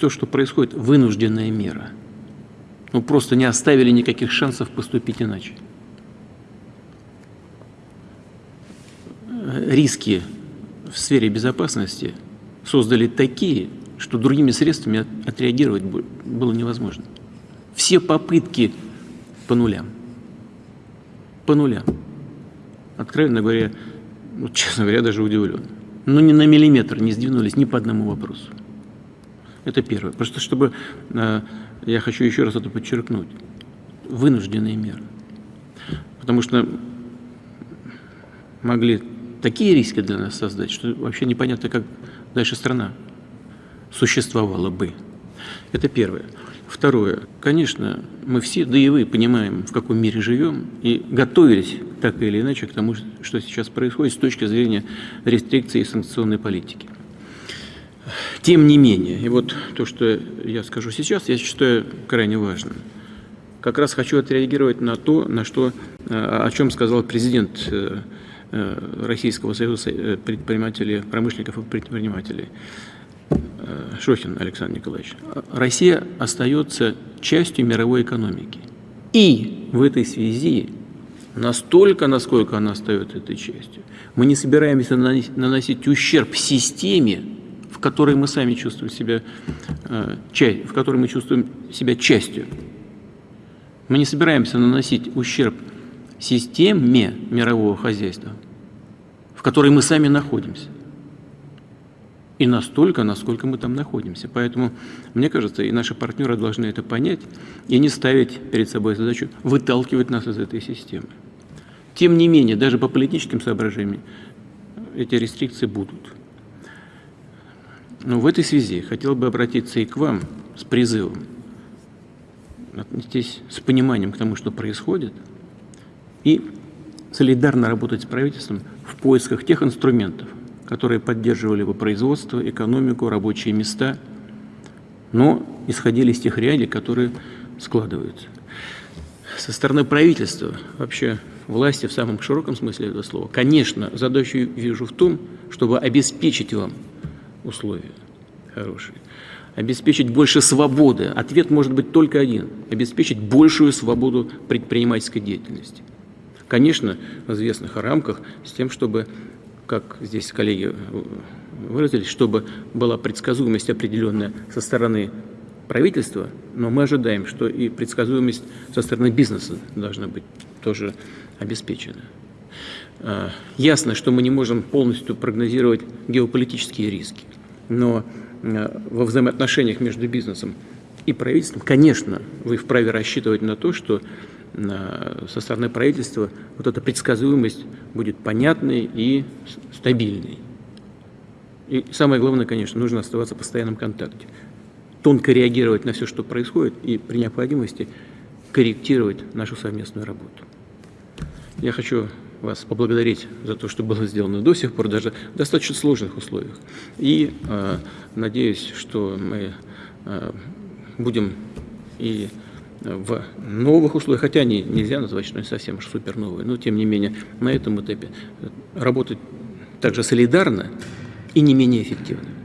то, что происходит, вынужденная мера. Ну, просто не оставили никаких шансов поступить иначе. Риски в сфере безопасности создали такие, что другими средствами отреагировать было невозможно. Все попытки по нулям. По нулям. Откровенно говоря, ну, честно говоря, даже удивлен. Но ну, ни на миллиметр не сдвинулись ни по одному вопросу. Это первое. Просто чтобы, э, я хочу еще раз это подчеркнуть, вынужденные меры. Потому что могли такие риски для нас создать, что вообще непонятно, как дальше страна существовала бы. Это первое. Второе. Конечно, мы все, да и вы, понимаем, в каком мире живем, и готовились так или иначе к тому, что сейчас происходит с точки зрения рестрикции и санкционной политики. Тем не менее, и вот то, что я скажу сейчас, я считаю крайне важным. Как раз хочу отреагировать на то, на что, э, о чем сказал президент э, э, Российского союза предпринимателей, промышленников и предпринимателей. Шохин Александр Николаевич. Россия остается частью мировой экономики. И в этой связи настолько, насколько она остается этой частью, мы не собираемся наносить ущерб системе, в которой мы сами чувствуем себя, э, в которой мы чувствуем себя частью. Мы не собираемся наносить ущерб системе мирового хозяйства, в которой мы сами находимся. И настолько, насколько мы там находимся. Поэтому, мне кажется, и наши партнеры должны это понять и не ставить перед собой задачу выталкивать нас из этой системы. Тем не менее, даже по политическим соображениям эти рестрикции будут. Но в этой связи хотел бы обратиться и к вам с призывом отнестись с пониманием к тому, что происходит, и солидарно работать с правительством в поисках тех инструментов, которые поддерживали бы производство, экономику, рабочие места, но исходили из тех реалий, которые складываются. Со стороны правительства, вообще власти в самом широком смысле этого слова, конечно, задачу вижу в том, чтобы обеспечить вам условия хорошие, обеспечить больше свободы. Ответ может быть только один – обеспечить большую свободу предпринимательской деятельности. Конечно, в известных рамках, с тем, чтобы, как здесь коллеги выразились, чтобы была предсказуемость определенная со стороны правительства, но мы ожидаем, что и предсказуемость со стороны бизнеса должна быть тоже обеспечена. А, ясно, что мы не можем полностью прогнозировать геополитические риски, но а, во взаимоотношениях между бизнесом и правительством, конечно, вы вправе рассчитывать на то, что а, со стороны правительства вот эта предсказуемость будет понятной и стабильной. И самое главное, конечно, нужно оставаться в постоянном контакте, тонко реагировать на все, что происходит, и при необходимости корректировать нашу совместную работу. Я хочу вас поблагодарить за то, что было сделано до сих пор, даже в достаточно сложных условиях. И э, надеюсь, что мы э, будем и в новых условиях, хотя они нельзя назвать, что они совсем уж супер новые, но тем не менее на этом этапе работать также солидарно и не менее эффективно.